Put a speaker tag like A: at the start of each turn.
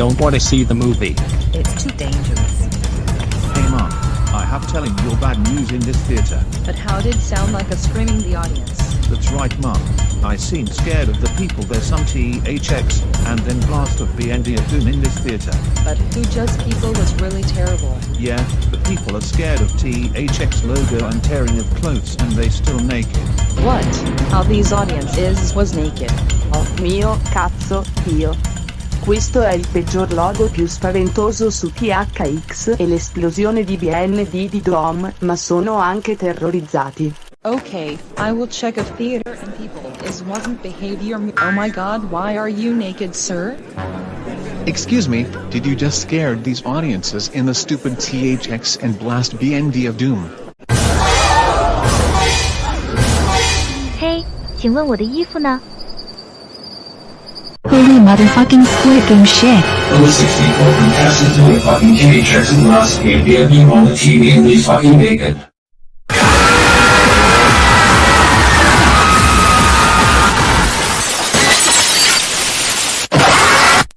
A: I don't want to see the movie.
B: It's too dangerous.
C: Hey mom, I have telling you bad news in this theater.
B: But how did sound like a screaming the audience?
C: That's right mom. I seem scared of the people there's some THX, and then blast of BND of Doom in this theater.
B: But who just people was really terrible.
C: Yeah, the people are scared of THX logo and tearing of clothes and they still naked.
B: What? How these audience is was naked.
D: Oh mio cazzo, io. Questo è il peggior logo più spaventoso su THX e l'esplosione di BND di Dom, ma sono anche terrorizzati.
B: Okay, I will check if theater and people is wasn't behavior. Oh my god, why are you naked, sir?
E: Excuse me, did you just scare these audiences in the stupid THX and blast BND of Doom?
F: 嘿，请问我的衣服呢？
G: Motherfucking Squid Game shit.
H: Those 64 contestants doing fucking THX and last game, being on the TV and he's fucking naked.